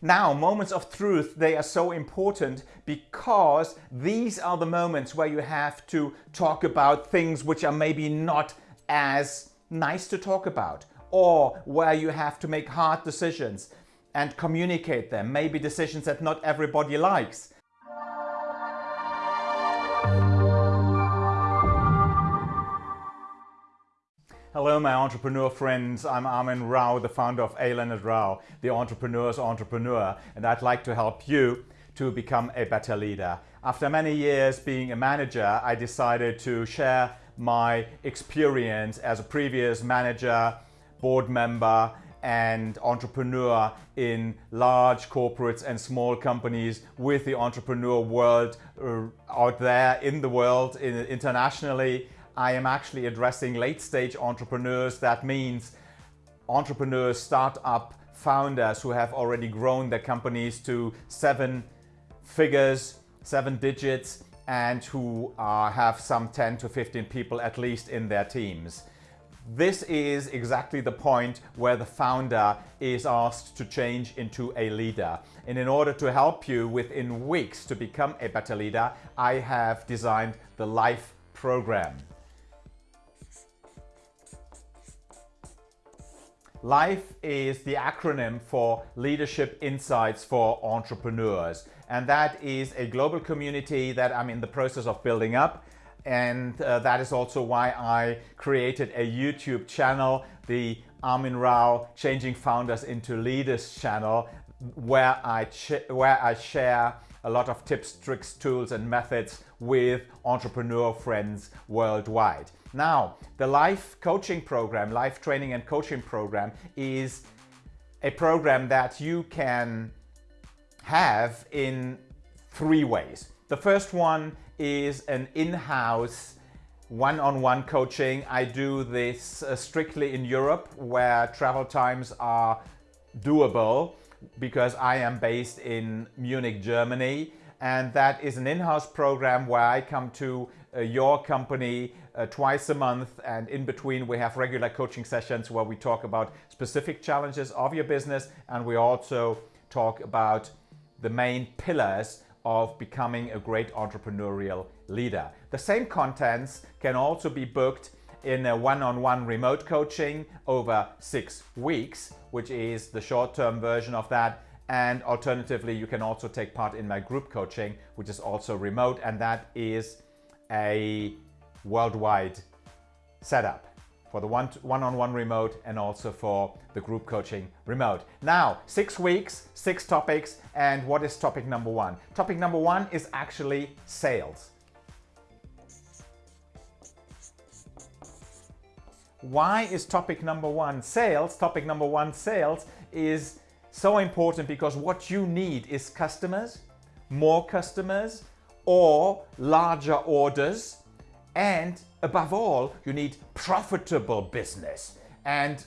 Now, moments of truth, they are so important because these are the moments where you have to talk about things which are maybe not as nice to talk about or where you have to make hard decisions and communicate them, maybe decisions that not everybody likes. My entrepreneur friends, I'm Armin Rao, the founder of A. Leonard Rao, the entrepreneur's entrepreneur, and I'd like to help you to become a better leader. After many years being a manager, I decided to share my experience as a previous manager, board member and entrepreneur in large corporates and small companies with the entrepreneur world uh, out there in the world in, internationally I am actually addressing late stage entrepreneurs. That means entrepreneurs, startup founders who have already grown their companies to seven figures, seven digits, and who uh, have some 10 to 15 people at least in their teams. This is exactly the point where the founder is asked to change into a leader. And in order to help you within weeks to become a better leader, I have designed the LIFE program. LIFE is the acronym for Leadership Insights for Entrepreneurs. And that is a global community that I'm in the process of building up. And uh, that is also why I created a YouTube channel, the Armin Rao Changing Founders into Leaders channel, where I, where I share a lot of tips, tricks, tools and methods with entrepreneur friends worldwide. Now, the Life Coaching Program, Life Training and Coaching Program is a program that you can have in three ways. The first one is an in-house one-on-one coaching. I do this uh, strictly in Europe where travel times are doable because I am based in Munich, Germany. And that is an in-house program where I come to uh, your company uh, twice a month and in between we have regular coaching sessions where we talk about specific challenges of your business and we also talk about the main pillars of becoming a great entrepreneurial leader. The same contents can also be booked in a one-on-one -on -one remote coaching over six weeks, which is the short-term version of that. And alternatively, you can also take part in my group coaching, which is also remote. And that is a worldwide setup for the one-on-one -on -one remote and also for the group coaching remote. Now, six weeks, six topics, and what is topic number one? Topic number one is actually sales. Why is topic number one sales? Topic number one sales is so important because what you need is customers, more customers, or larger orders. And above all, you need profitable business. And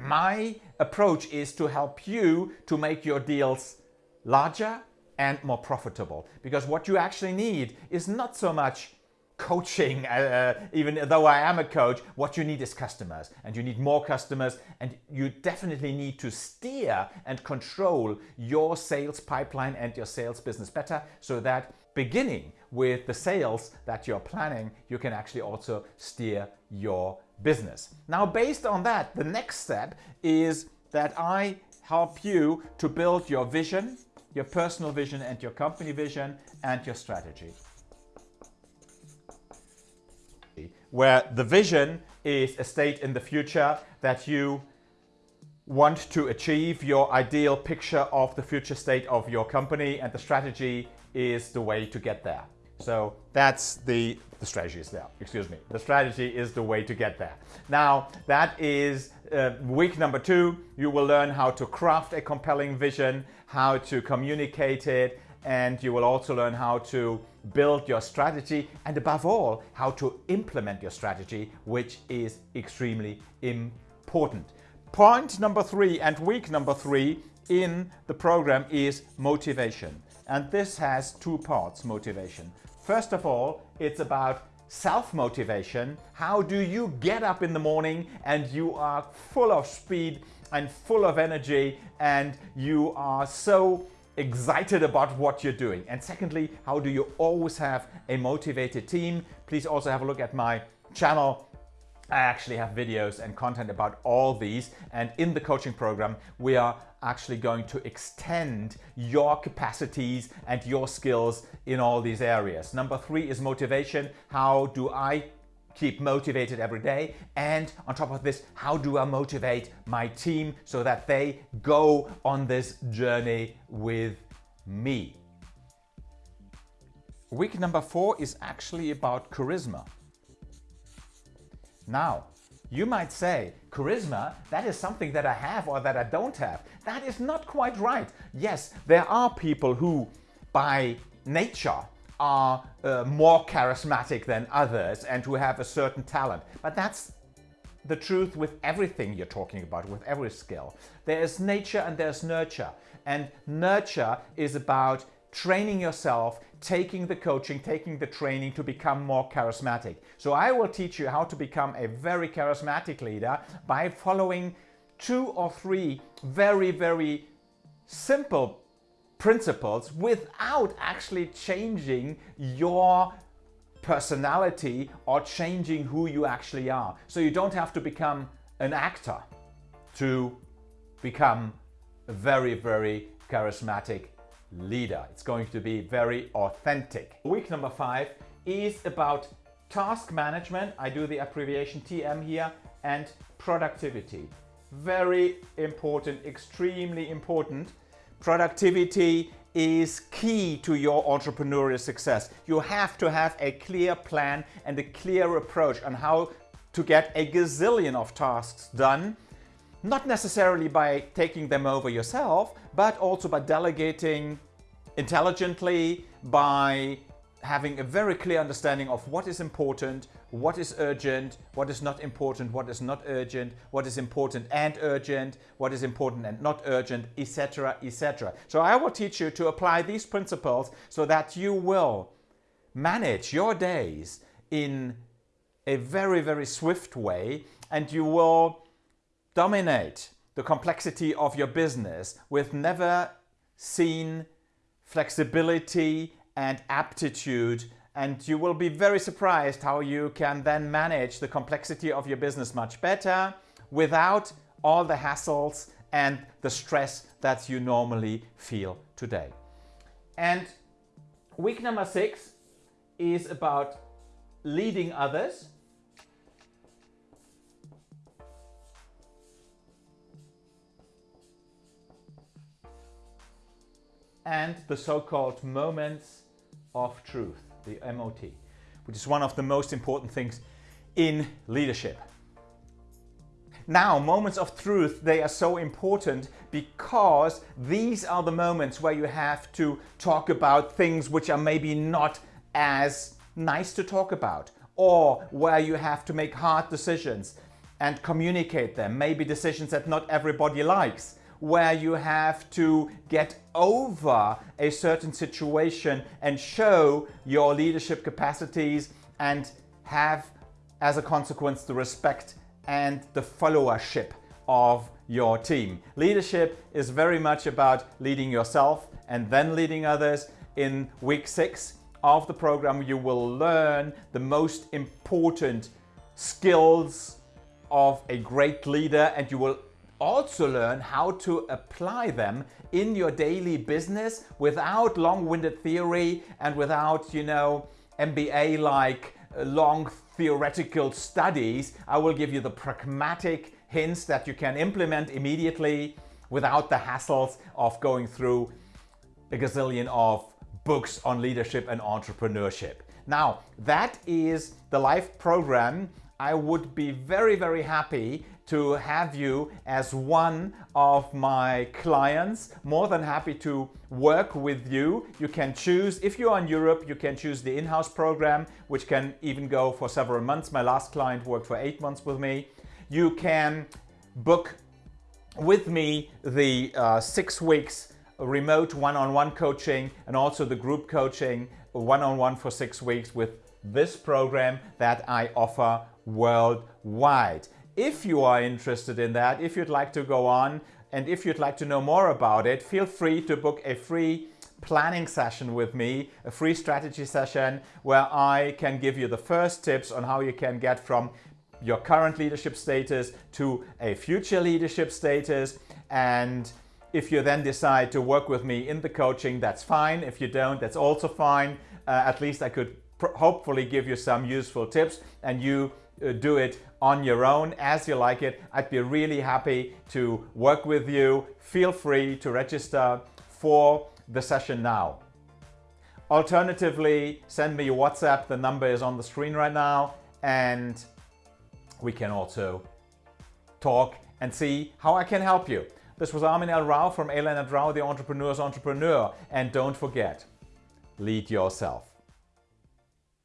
my approach is to help you to make your deals larger and more profitable. Because what you actually need is not so much coaching, uh, uh, even though I am a coach, what you need is customers and you need more customers and you definitely need to steer and control your sales pipeline and your sales business better so that beginning with the sales that you're planning, you can actually also steer your business. Now, based on that, the next step is that I help you to build your vision, your personal vision and your company vision and your strategy. Where the vision is a state in the future that you want to achieve your ideal picture of the future state of your company and the strategy is the way to get there. So that's the, the strategy is there, excuse me. The strategy is the way to get there. Now that is uh, week number two. You will learn how to craft a compelling vision, how to communicate it, and you will also learn how to build your strategy and above all how to implement your strategy which is extremely important. Point number three and week number three in the program is motivation and this has two parts motivation. First of all it's about self-motivation. How do you get up in the morning and you are full of speed and full of energy and you are so excited about what you're doing? And secondly, how do you always have a motivated team? Please also have a look at my channel I actually have videos and content about all these and in the coaching program we are actually going to extend your capacities and your skills in all these areas. Number three is motivation. How do I keep motivated every day? And on top of this, how do I motivate my team so that they go on this journey with me? Week number four is actually about charisma. Now, you might say, charisma, that is something that I have or that I don't have. That is not quite right. Yes, there are people who, by nature, are uh, more charismatic than others and who have a certain talent. But that's the truth with everything you're talking about, with every skill. There is nature and there's nurture. And nurture is about training yourself, taking the coaching, taking the training to become more charismatic. So I will teach you how to become a very charismatic leader by following two or three very, very simple principles without actually changing your personality or changing who you actually are. So you don't have to become an actor to become a very, very charismatic leader. It's going to be very authentic. Week number five is about task management. I do the abbreviation TM here and productivity. Very important, extremely important. Productivity is key to your entrepreneurial success. You have to have a clear plan and a clear approach on how to get a gazillion of tasks done not necessarily by taking them over yourself, but also by delegating intelligently, by having a very clear understanding of what is important, what is urgent, what is not important, what is not urgent, what is important and urgent, what is important and not urgent, etc, etc. So I will teach you to apply these principles so that you will manage your days in a very, very swift way and you will dominate the complexity of your business with never seen flexibility and aptitude and you will be very surprised how you can then manage the complexity of your business much better without all the hassles and the stress that you normally feel today. And week number six is about leading others and the so-called moments of truth, the MOT, which is one of the most important things in leadership. Now, moments of truth, they are so important because these are the moments where you have to talk about things which are maybe not as nice to talk about or where you have to make hard decisions and communicate them, maybe decisions that not everybody likes where you have to get over a certain situation and show your leadership capacities and have as a consequence the respect and the followership of your team. Leadership is very much about leading yourself and then leading others. In week six of the program, you will learn the most important skills of a great leader and you will also learn how to apply them in your daily business without long-winded theory and without, you know, MBA-like long theoretical studies. I will give you the pragmatic hints that you can implement immediately without the hassles of going through a gazillion of books on leadership and entrepreneurship. Now, that is the live program. I would be very, very happy to have you as one of my clients. More than happy to work with you. You can choose, if you're in Europe, you can choose the in-house program, which can even go for several months. My last client worked for eight months with me. You can book with me the uh, six weeks remote one-on-one -on -one coaching and also the group coaching one-on-one -on -one for six weeks with this program that I offer worldwide. If you are interested in that, if you'd like to go on, and if you'd like to know more about it, feel free to book a free planning session with me, a free strategy session where I can give you the first tips on how you can get from your current leadership status to a future leadership status. And if you then decide to work with me in the coaching, that's fine. If you don't, that's also fine. Uh, at least I could hopefully give you some useful tips and you uh, do it on your own as you like it. I'd be really happy to work with you. Feel free to register for the session now. Alternatively, send me a WhatsApp. The number is on the screen right now and we can also talk and see how I can help you. This was Armin L. Rao from A. Leonard Rao, the Entrepreneur's Entrepreneur. And don't forget, lead yourself.